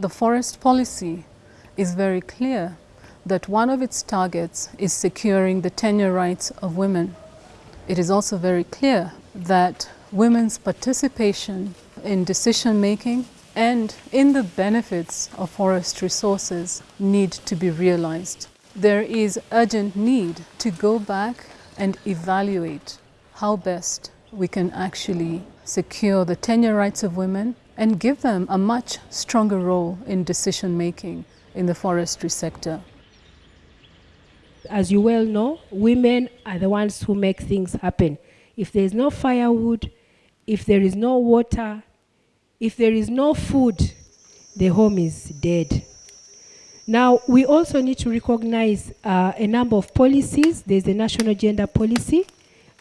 The forest policy is very clear that one of its targets is securing the tenure rights of women. It is also very clear that women's participation in decision making and in the benefits of forest resources need to be realized. There is urgent need to go back and evaluate how best we can actually secure the tenure rights of women and give them a much stronger role in decision making in the forestry sector. As you well know, women are the ones who make things happen. If there is no firewood, if there is no water, if there is no food, the home is dead. Now, we also need to recognize uh, a number of policies. There's the National Gender Policy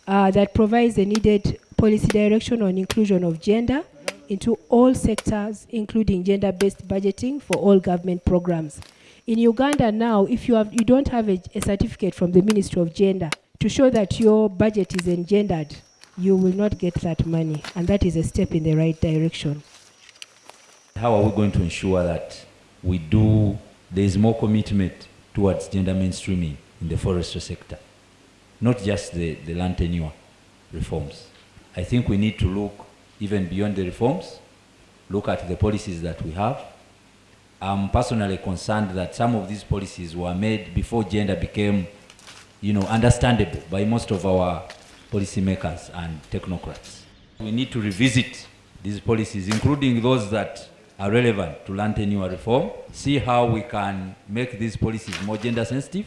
uh, that provides the needed policy direction on inclusion of gender into all sectors, including gender-based budgeting for all government programs. In Uganda now, if you, have, you don't have a, a certificate from the Ministry of Gender to show that your budget is engendered, you will not get that money. And that is a step in the right direction. How are we going to ensure that we do, there is more commitment towards gender mainstreaming in the forestry sector? Not just the, the land tenure reforms. I think we need to look even beyond the reforms, look at the policies that we have. I'm personally concerned that some of these policies were made before gender became, you know, understandable by most of our policymakers and technocrats. We need to revisit these policies, including those that are relevant to land tenure reform, see how we can make these policies more gender sensitive,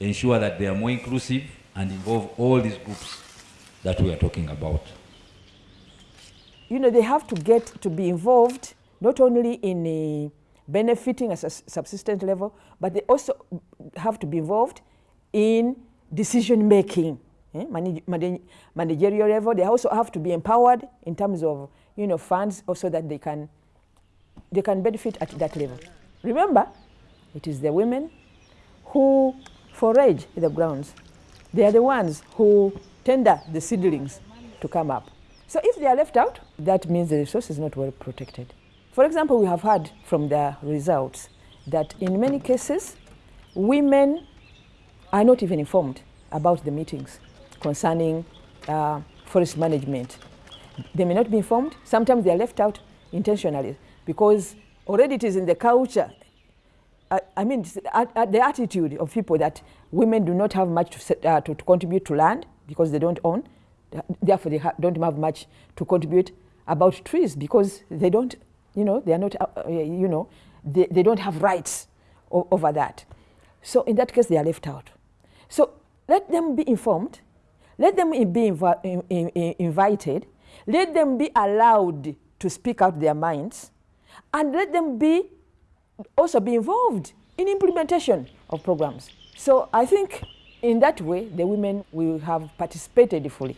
ensure that they are more inclusive and involve all these groups that we are talking about you know, they have to get to be involved not only in uh, benefiting at a subsistence level, but they also have to be involved in decision making. Eh? Manage, manage, managerial level, they also have to be empowered in terms of you know, funds also that they can, they can benefit at that level. Remember, it is the women who forage the grounds. They are the ones who tender the seedlings to come up. So if they are left out, that means the resource is not well protected. For example, we have heard from the results that in many cases, women are not even informed about the meetings concerning uh, forest management. They may not be informed. Sometimes they are left out intentionally because already it is in the culture. I, I mean, the attitude of people that women do not have much to, set, uh, to, to contribute to land because they don't own therefore they don't have much to contribute about trees because they don't, you know, they are not, uh, uh, you know, they, they don't have rights over that. So in that case, they are left out. So let them be informed, let them be in, in, invited, let them be allowed to speak out their minds, and let them be also be involved in implementation of programs. So I think in that way, the women will have participated fully.